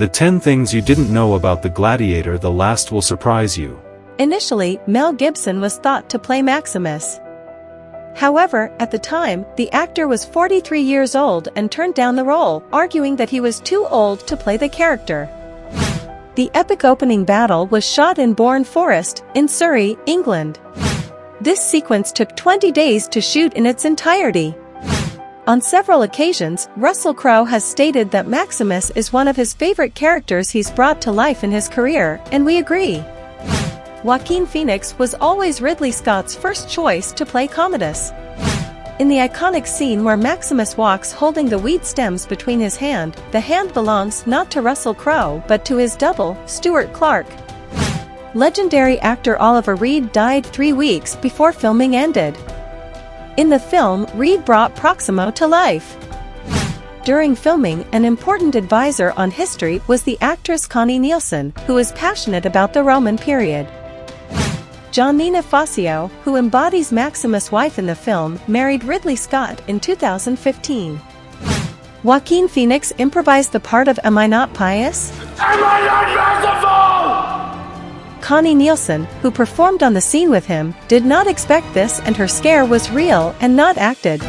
The 10 things you didn't know about the gladiator the last will surprise you. Initially, Mel Gibson was thought to play Maximus. However, at the time, the actor was 43 years old and turned down the role, arguing that he was too old to play the character. The epic opening battle was shot in Bourne Forest, in Surrey, England. This sequence took 20 days to shoot in its entirety. On several occasions, Russell Crowe has stated that Maximus is one of his favorite characters he's brought to life in his career, and we agree. Joaquin Phoenix was always Ridley Scott's first choice to play Commodus. In the iconic scene where Maximus walks holding the weed stems between his hand, the hand belongs not to Russell Crowe but to his double, Stuart Clark. Legendary actor Oliver Reed died three weeks before filming ended. In the film, Reed brought Proximo to life. During filming, an important advisor on history was the actress Connie Nielsen, who is passionate about the Roman period. Giannina Facio, who embodies Maximus' wife in the film, married Ridley Scott in 2015. Joaquin Phoenix improvised the part of Am I Not Pious? Am I not merciful? Connie Nielsen, who performed on the scene with him, did not expect this and her scare was real and not acted.